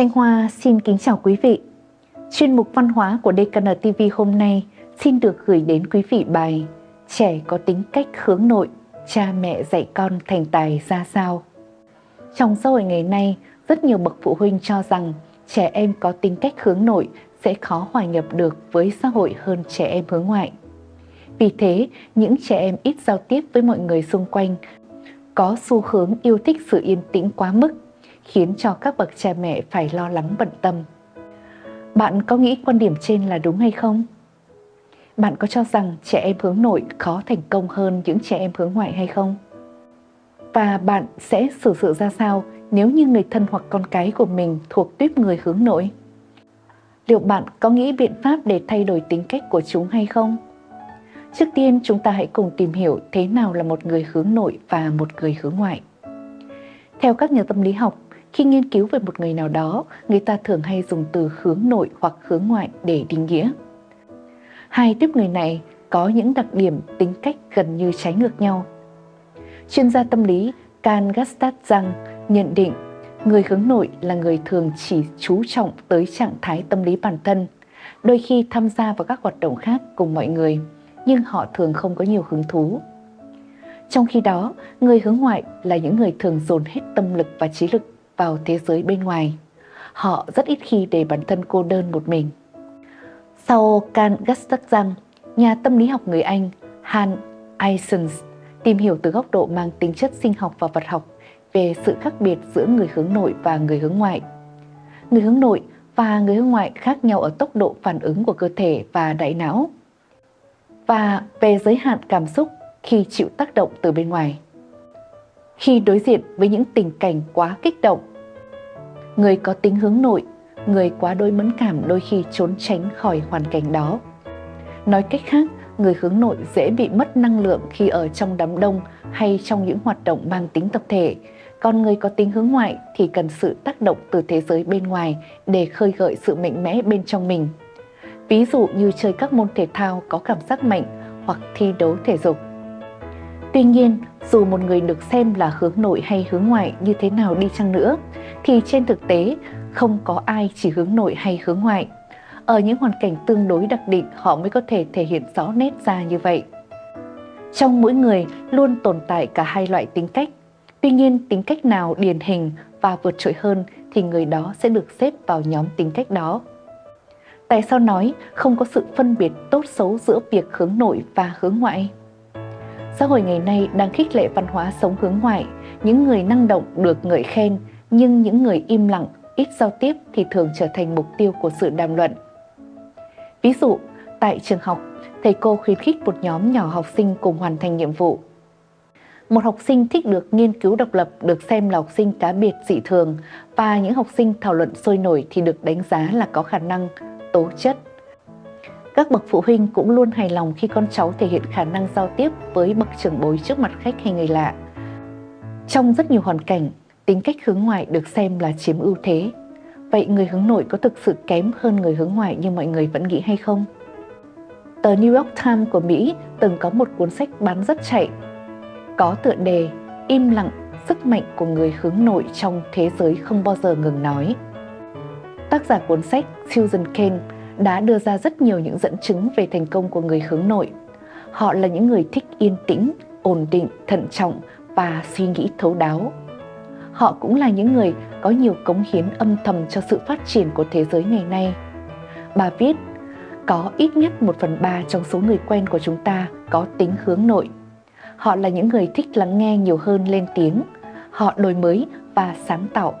Thanh Hoa xin kính chào quý vị. Chuyên mục văn hóa của DKN TV hôm nay xin được gửi đến quý vị bài Trẻ có tính cách hướng nội, cha mẹ dạy con thành tài ra sao. Trong xã hội ngày nay, rất nhiều bậc phụ huynh cho rằng trẻ em có tính cách hướng nội sẽ khó hòa nhập được với xã hội hơn trẻ em hướng ngoại. Vì thế, những trẻ em ít giao tiếp với mọi người xung quanh có xu hướng yêu thích sự yên tĩnh quá mức, khiến cho các bậc cha mẹ phải lo lắng bận tâm. Bạn có nghĩ quan điểm trên là đúng hay không? Bạn có cho rằng trẻ em hướng nội khó thành công hơn những trẻ em hướng ngoại hay không? Và bạn sẽ xử sự ra sao nếu như người thân hoặc con cái của mình thuộc tuyếp người hướng nội? Liệu bạn có nghĩ biện pháp để thay đổi tính cách của chúng hay không? Trước tiên chúng ta hãy cùng tìm hiểu thế nào là một người hướng nội và một người hướng ngoại. Theo các nhà tâm lý học, khi nghiên cứu về một người nào đó, người ta thường hay dùng từ hướng nội hoặc hướng ngoại để định nghĩa. Hai tiếp người này có những đặc điểm tính cách gần như trái ngược nhau. Chuyên gia tâm lý Can Gastad rằng nhận định người hướng nội là người thường chỉ chú trọng tới trạng thái tâm lý bản thân, đôi khi tham gia vào các hoạt động khác cùng mọi người, nhưng họ thường không có nhiều hứng thú. Trong khi đó, người hướng ngoại là những người thường dồn hết tâm lực và trí lực vào thế giới bên ngoài. Họ rất ít khi để bản thân cô đơn một mình. Sau Can Gustaf rằng, nhà tâm lý học người Anh Han Eisens tìm hiểu từ góc độ mang tính chất sinh học và vật học về sự khác biệt giữa người hướng nội và người hướng ngoại. Người hướng nội và người hướng ngoại khác nhau ở tốc độ phản ứng của cơ thể và đại não và về giới hạn cảm xúc khi chịu tác động từ bên ngoài. Khi đối diện với những tình cảnh quá kích động, người có tính hướng nội, người quá đôi mẫn cảm đôi khi trốn tránh khỏi hoàn cảnh đó. Nói cách khác, người hướng nội dễ bị mất năng lượng khi ở trong đám đông hay trong những hoạt động mang tính tập thể, còn người có tính hướng ngoại thì cần sự tác động từ thế giới bên ngoài để khơi gợi sự mạnh mẽ bên trong mình. Ví dụ như chơi các môn thể thao có cảm giác mạnh hoặc thi đấu thể dục. Tuy nhiên, dù một người được xem là hướng nội hay hướng ngoại như thế nào đi chăng nữa, thì trên thực tế không có ai chỉ hướng nội hay hướng ngoại. Ở những hoàn cảnh tương đối đặc định họ mới có thể thể hiện rõ nét ra như vậy. Trong mỗi người luôn tồn tại cả hai loại tính cách. Tuy nhiên tính cách nào điển hình và vượt trội hơn thì người đó sẽ được xếp vào nhóm tính cách đó. Tại sao nói không có sự phân biệt tốt xấu giữa việc hướng nội và hướng ngoại? Xã hội ngày nay đang khích lệ văn hóa sống hướng ngoại, những người năng động được ngợi khen, nhưng những người im lặng, ít giao tiếp thì thường trở thành mục tiêu của sự đàm luận. Ví dụ, tại trường học, thầy cô khuyến khích một nhóm nhỏ học sinh cùng hoàn thành nhiệm vụ. Một học sinh thích được nghiên cứu độc lập được xem là học sinh cá biệt dị thường và những học sinh thảo luận sôi nổi thì được đánh giá là có khả năng, tố chất. Các bậc phụ huynh cũng luôn hài lòng khi con cháu thể hiện khả năng giao tiếp với bậc trưởng bối trước mặt khách hay người lạ. Trong rất nhiều hoàn cảnh, tính cách hướng ngoại được xem là chiếm ưu thế. Vậy người hướng nội có thực sự kém hơn người hướng ngoại như mọi người vẫn nghĩ hay không? Tờ New York Times của Mỹ từng có một cuốn sách bán rất chạy, có tựa đề Im lặng, sức mạnh của người hướng nội trong thế giới không bao giờ ngừng nói. Tác giả cuốn sách Susan Cain đã đưa ra rất nhiều những dẫn chứng về thành công của người hướng nội. Họ là những người thích yên tĩnh, ổn định, thận trọng và suy nghĩ thấu đáo. Họ cũng là những người có nhiều cống hiến âm thầm cho sự phát triển của thế giới ngày nay. Bà viết, có ít nhất một phần ba trong số người quen của chúng ta có tính hướng nội. Họ là những người thích lắng nghe nhiều hơn lên tiếng. Họ đổi mới và sáng tạo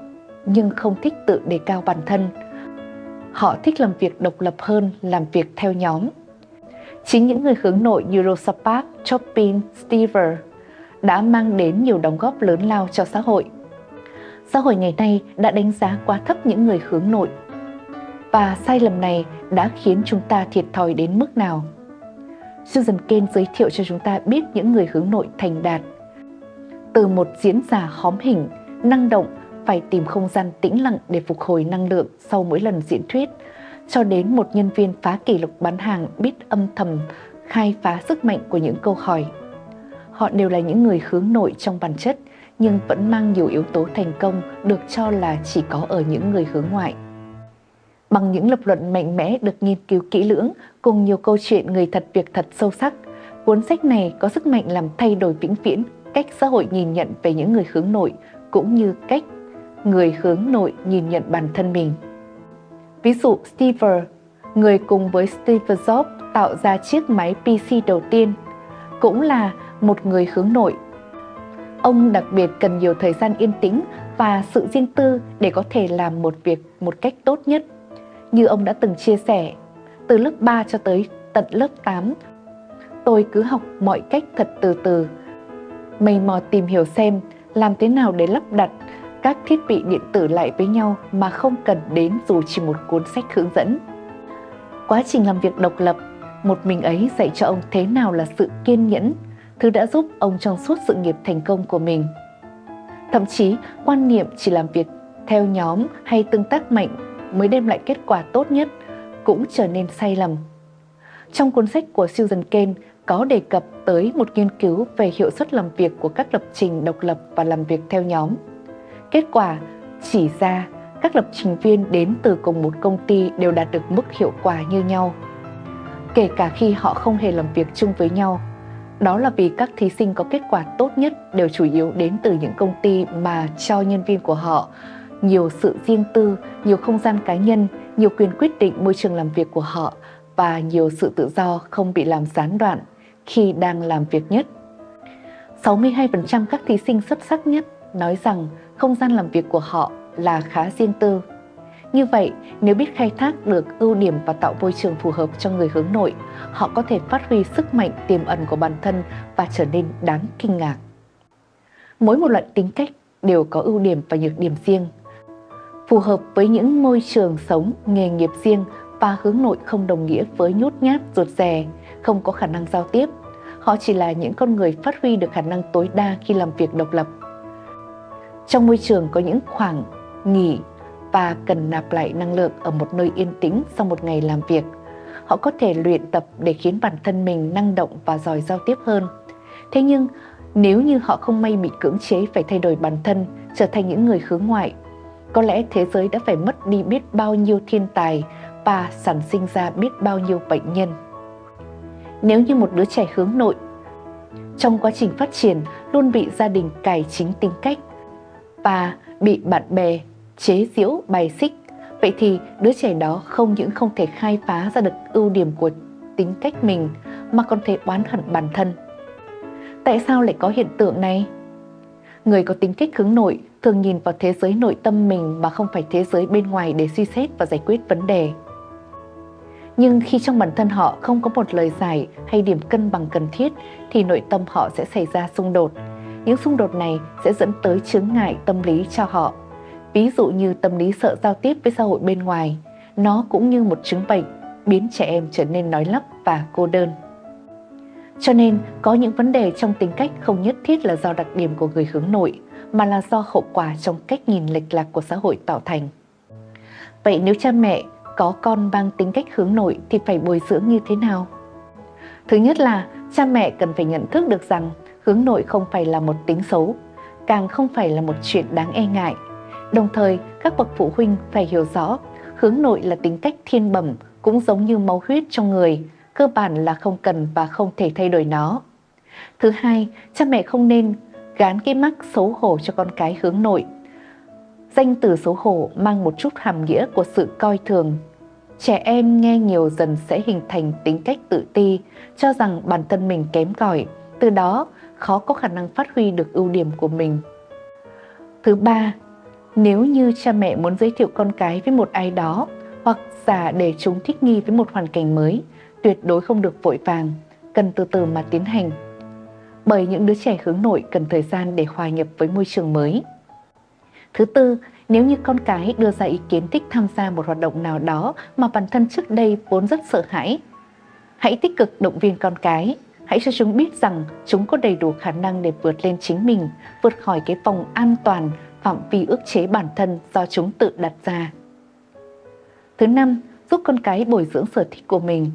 nhưng không thích tự đề cao bản thân. Họ thích làm việc độc lập hơn làm việc theo nhóm. Chính những người hướng nội như Rosa Parks, Chopin, Stever đã mang đến nhiều đóng góp lớn lao cho xã hội. Xã hội ngày nay đã đánh giá quá thấp những người hướng nội và sai lầm này đã khiến chúng ta thiệt thòi đến mức nào. Susan Cain giới thiệu cho chúng ta biết những người hướng nội thành đạt. Từ một diễn giả hóm hình, năng động phải tìm không gian tĩnh lặng để phục hồi năng lượng sau mỗi lần diễn thuyết, cho đến một nhân viên phá kỷ lục bán hàng biết âm thầm khai phá sức mạnh của những câu hỏi. Họ đều là những người hướng nội trong bản chất, nhưng vẫn mang nhiều yếu tố thành công được cho là chỉ có ở những người hướng ngoại. Bằng những lập luận mạnh mẽ được nghiên cứu kỹ lưỡng cùng nhiều câu chuyện người thật việc thật sâu sắc, cuốn sách này có sức mạnh làm thay đổi vĩnh viễn cách xã hội nhìn nhận về những người hướng nội cũng như cách người hướng nội nhìn nhận bản thân mình. Ví dụ Steve, người cùng với Steve Jobs tạo ra chiếc máy PC đầu tiên, cũng là một người hướng nội. Ông đặc biệt cần nhiều thời gian yên tĩnh và sự riêng tư để có thể làm một việc một cách tốt nhất. Như ông đã từng chia sẻ, từ lớp 3 cho tới tận lớp 8, tôi cứ học mọi cách thật từ từ, mày mò tìm hiểu xem làm thế nào để lắp đặt các thiết bị điện tử lại với nhau mà không cần đến dù chỉ một cuốn sách hướng dẫn. Quá trình làm việc độc lập, một mình ấy dạy cho ông thế nào là sự kiên nhẫn, thứ đã giúp ông trong suốt sự nghiệp thành công của mình. Thậm chí, quan niệm chỉ làm việc theo nhóm hay tương tác mạnh mới đem lại kết quả tốt nhất cũng trở nên sai lầm. Trong cuốn sách của Susan Cain có đề cập tới một nghiên cứu về hiệu suất làm việc của các lập trình độc lập và làm việc theo nhóm. Kết quả chỉ ra các lập trình viên đến từ cùng một công ty đều đạt được mức hiệu quả như nhau, kể cả khi họ không hề làm việc chung với nhau. Đó là vì các thí sinh có kết quả tốt nhất đều chủ yếu đến từ những công ty mà cho nhân viên của họ nhiều sự riêng tư, nhiều không gian cá nhân, nhiều quyền quyết định môi trường làm việc của họ và nhiều sự tự do không bị làm gián đoạn khi đang làm việc nhất. 62% các thí sinh xuất sắc nhất nói rằng không gian làm việc của họ là khá riêng tư. Như vậy, nếu biết khai thác được ưu điểm và tạo môi trường phù hợp cho người hướng nội, họ có thể phát huy sức mạnh tiềm ẩn của bản thân và trở nên đáng kinh ngạc. Mỗi một loại tính cách đều có ưu điểm và nhược điểm riêng. Phù hợp với những môi trường sống, nghề nghiệp riêng và hướng nội không đồng nghĩa với nhút nhát, ruột rè, không có khả năng giao tiếp. Họ chỉ là những con người phát huy được khả năng tối đa khi làm việc độc lập. Trong môi trường có những khoảng nghỉ và cần nạp lại năng lượng ở một nơi yên tĩnh sau một ngày làm việc. Họ có thể luyện tập để khiến bản thân mình năng động và giỏi giao tiếp hơn. Thế nhưng, nếu như họ không may bị cưỡng chế phải thay đổi bản thân, trở thành những người hướng ngoại, có lẽ thế giới đã phải mất đi biết bao nhiêu thiên tài và sản sinh ra biết bao nhiêu bệnh nhân. Nếu như một đứa trẻ hướng nội, trong quá trình phát triển luôn bị gia đình cải chính tính cách và bị bạn bè chế giễu bài xích, vậy thì đứa trẻ đó không những không thể khai phá ra được ưu điểm của tính cách mình mà còn thể oán hận bản thân. Tại sao lại có hiện tượng này? Người có tính cách hướng nội thường nhìn vào thế giới nội tâm mình mà không phải thế giới bên ngoài để suy xét và giải quyết vấn đề. Nhưng khi trong bản thân họ không có một lời giải hay điểm cân bằng cần thiết thì nội tâm họ sẽ xảy ra xung đột. Những xung đột này sẽ dẫn tới chướng ngại tâm lý cho họ. Ví dụ như tâm lý sợ giao tiếp với xã hội bên ngoài, nó cũng như một chứng bệnh biến trẻ em trở nên nói lắp và cô đơn. Cho nên, có những vấn đề trong tính cách không nhất thiết là do đặc điểm của người hướng nội, mà là do hậu quả trong cách nhìn lệch lạc của xã hội tạo thành. Vậy nếu cha mẹ có con mang tính cách hướng nội thì phải bồi dưỡng như thế nào? Thứ nhất là cha mẹ cần phải nhận thức được rằng hướng nội không phải là một tính xấu, càng không phải là một chuyện đáng e ngại. Đồng thời, các bậc phụ huynh phải hiểu rõ hướng nội là tính cách thiên bẩm cũng giống như máu huyết trong người, cơ bản là không cần và không thể thay đổi nó. Thứ hai, cha mẹ không nên gán cái mắc xấu hổ cho con cái hướng nội. Danh từ xấu hổ mang một chút hàm nghĩa của sự coi thường. Trẻ em nghe nhiều dần sẽ hình thành tính cách tự ti, cho rằng bản thân mình kém cỏi, từ đó khó có khả năng phát huy được ưu điểm của mình. Thứ ba, nếu như cha mẹ muốn giới thiệu con cái với một ai đó hoặc giả để chúng thích nghi với một hoàn cảnh mới, tuyệt đối không được vội vàng, cần từ từ mà tiến hành bởi những đứa trẻ hướng nội cần thời gian để hòa nhập với môi trường mới. Thứ tư, nếu như con cái đưa ra ý kiến thích tham gia một hoạt động nào đó mà bản thân trước đây vốn rất sợ hãi, hãy tích cực động viên con cái, hãy cho chúng biết rằng chúng có đầy đủ khả năng để vượt lên chính mình, vượt khỏi cái vòng an toàn, phạm vi ước chế bản thân do chúng tự đặt ra. Thứ năm, giúp con cái bồi dưỡng sở thích của mình.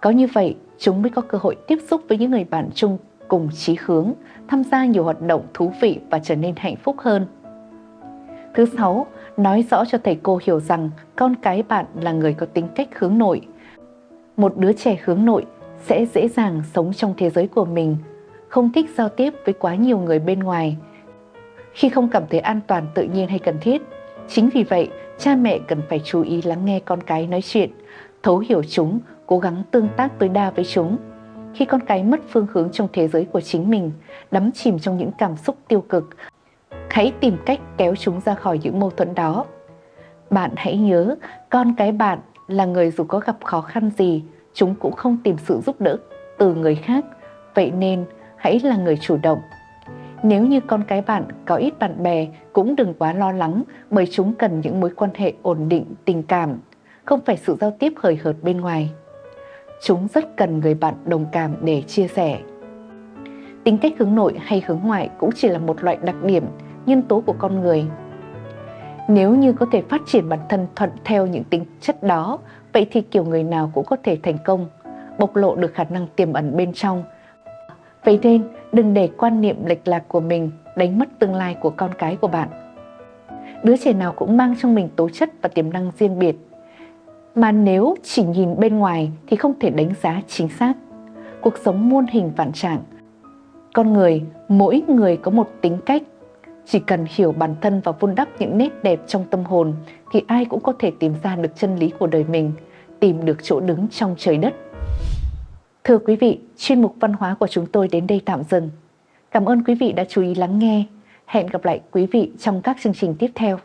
Có như vậy, chúng mới có cơ hội tiếp xúc với những người bạn chung cùng chí hướng, tham gia nhiều hoạt động thú vị và trở nên hạnh phúc hơn. Thứ sáu, nói rõ cho thầy cô hiểu rằng con cái bạn là người có tính cách hướng nội. Một đứa trẻ hướng nội sẽ dễ dàng sống trong thế giới của mình, không thích giao tiếp với quá nhiều người bên ngoài. Khi không cảm thấy an toàn tự nhiên hay cần thiết, chính vì vậy cha mẹ cần phải chú ý lắng nghe con cái nói chuyện, thấu hiểu chúng, cố gắng tương tác tối đa với chúng. Khi con cái mất phương hướng trong thế giới của chính mình, đắm chìm trong những cảm xúc tiêu cực, hãy tìm cách kéo chúng ra khỏi những mâu thuẫn đó. Bạn hãy nhớ, con cái bạn là người dù có gặp khó khăn gì, chúng cũng không tìm sự giúp đỡ từ người khác. Vậy nên, hãy là người chủ động. Nếu như con cái bạn có ít bạn bè, cũng đừng quá lo lắng bởi chúng cần những mối quan hệ ổn định, tình cảm, không phải sự giao tiếp hời hợt bên ngoài. Chúng rất cần người bạn đồng cảm để chia sẻ. Tính cách hướng nội hay hướng ngoại cũng chỉ là một loại đặc điểm, nhân tố của con người. Nếu như có thể phát triển bản thân thuận theo những tính chất đó, vậy thì kiểu người nào cũng có thể thành công, bộc lộ được khả năng tiềm ẩn bên trong. Vậy nên, đừng để quan niệm lệch lạc của mình đánh mất tương lai của con cái của bạn. Đứa trẻ nào cũng mang trong mình tố chất và tiềm năng riêng biệt, mà nếu chỉ nhìn bên ngoài thì không thể đánh giá chính xác. Cuộc sống muôn hình vạn trạng. Con người, mỗi người có một tính cách. Chỉ cần hiểu bản thân và vun đắp những nét đẹp trong tâm hồn thì ai cũng có thể tìm ra được chân lý của đời mình, tìm được chỗ đứng trong trời đất. Thưa quý vị, chuyên mục văn hóa của chúng tôi đến đây tạm dừng. Cảm ơn quý vị đã chú ý lắng nghe. Hẹn gặp lại quý vị trong các chương trình tiếp theo.